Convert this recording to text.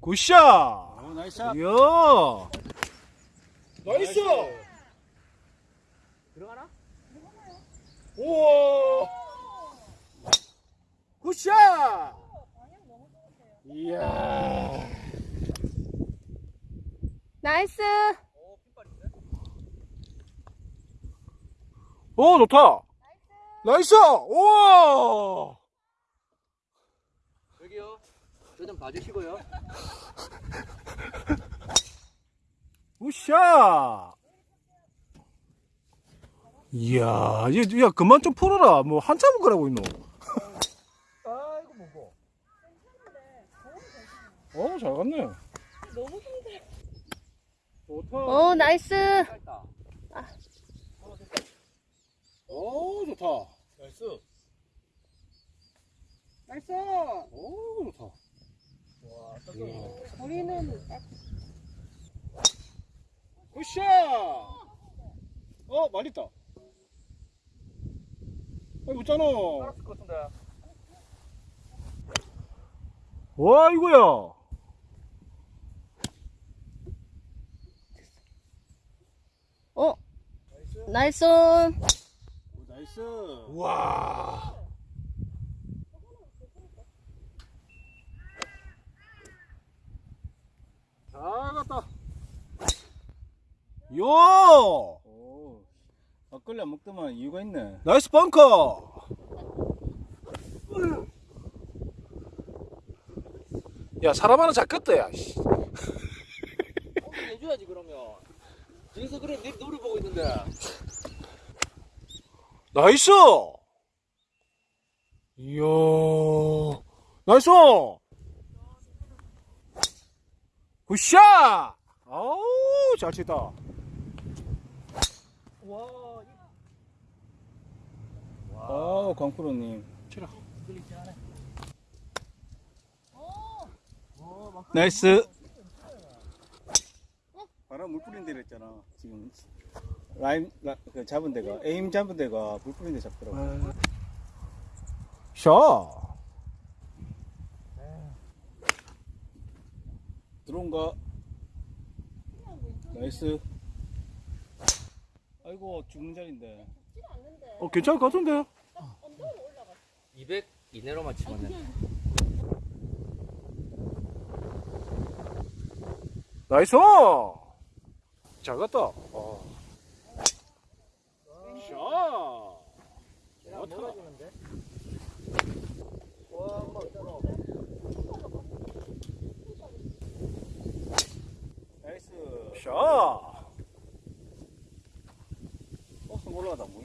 굿샷! 어, 나이스. 이야! 나이스! 들어가나? 우와! 굿샷! 이야! 나이스. 오, 좋다! 나이스! 우와! 저좀 봐주시고요. Good shot! 이야, 야, 야, 그만 좀 풀어라. 뭐, 한참 그러고 있노. 아이고 뭐고. 어, 잘 갔네. 너무 힘들어. 좋다. 어, nice. 짧다. 오, 좋다. 나이스. 나이스. 오, 좋다. 우리는 굿샷! 어, 많이 있다. 아, 같은데. 와, 이거야. 어, nice. Nice. 와. 잘 갔다. 요! 오. 막걸리 안 먹더만 이유가 있네. Nice 벙커! 야, 사람 하나 잡겠다, 야. 씨. 해줘야지 그러면. 여기서 그래 내 노래 보고 있는데. nice! 이야, nice! good shot! 아우, 잘 치다. 와. 아우, 광프로님. 치라. nice. 바람 물 뿌린 데로 했잖아. 지금 라임 라, 그 잡은 데가 aim 잡은 데가 물 뿌린 데 잡더라고. 샷! 들어온가? nice. 아이고 죽는 자리인데. 어, 괜찮을 것 같은데? 200 이내로만 치면 돼. 나이스! 잘 갔다. 어. 있잖아. 나이스. 샷! 버스 올라가다 뭐.